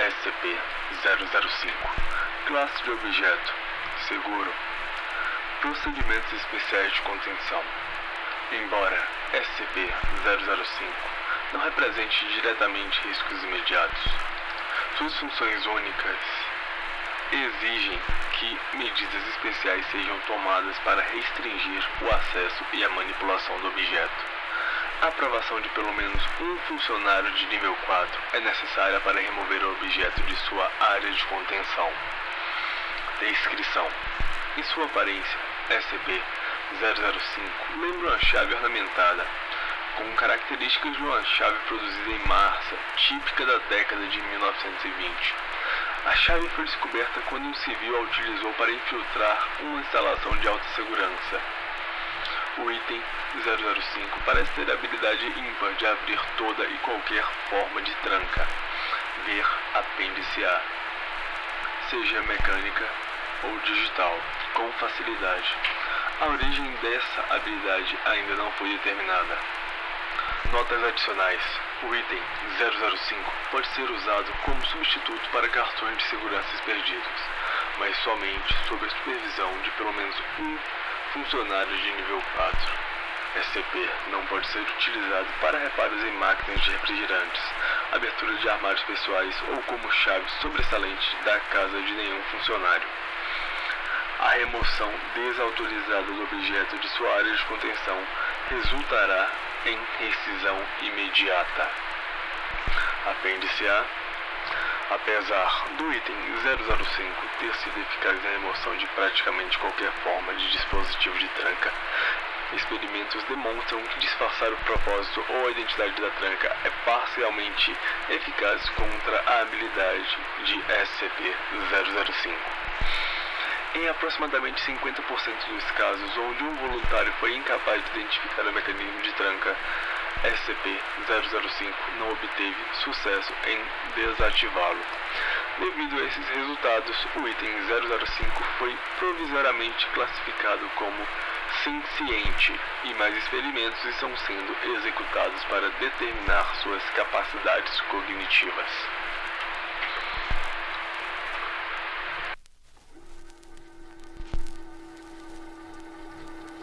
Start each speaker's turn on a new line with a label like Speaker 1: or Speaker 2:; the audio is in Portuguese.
Speaker 1: SCP-005 Classe de objeto Seguro. Procedimentos especiais de contenção. Embora SCP-005 não represente diretamente riscos imediatos, suas funções únicas exigem que medidas especiais sejam tomadas para restringir o acesso e a manipulação do objeto. A aprovação de pelo menos um funcionário de nível 4 é necessária para remover o objeto de sua área de contenção. Descrição: Em sua aparência, SCP-005 lembra uma chave ornamentada, com características de uma chave produzida em massa, típica da década de 1920. A chave foi descoberta quando um civil a utilizou para infiltrar uma instalação de alta segurança. O item 005 parece ter a habilidade ímpar de abrir toda e qualquer forma de tranca. Ver apêndice A. Seja mecânica ou digital, com facilidade. A origem dessa habilidade ainda não foi determinada. Notas adicionais. O item 005 pode ser usado como substituto para cartões de segurança perdidos, mas somente sob a supervisão de pelo menos um funcionário de nível 4. SCP não pode ser utilizado para reparos em máquinas de refrigerantes, abertura de armários pessoais ou como chave sobressalente da casa de nenhum funcionário. A remoção desautorizada do objeto de sua área de contenção resultará em rescisão imediata. Apêndice A. Apesar do item 005 ter sido eficaz na remoção de praticamente qualquer forma de dispositivo de tranca, experimentos demonstram que disfarçar o propósito ou a identidade da tranca é parcialmente eficaz contra a habilidade de SCP-005. Em aproximadamente 50% dos casos onde um voluntário foi incapaz de identificar o mecanismo de tranca, SCP-005 não obteve sucesso em desativá-lo. Devido a esses resultados, o item 005 foi provisoriamente classificado como senciente e mais experimentos estão sendo executados para determinar suas capacidades cognitivas.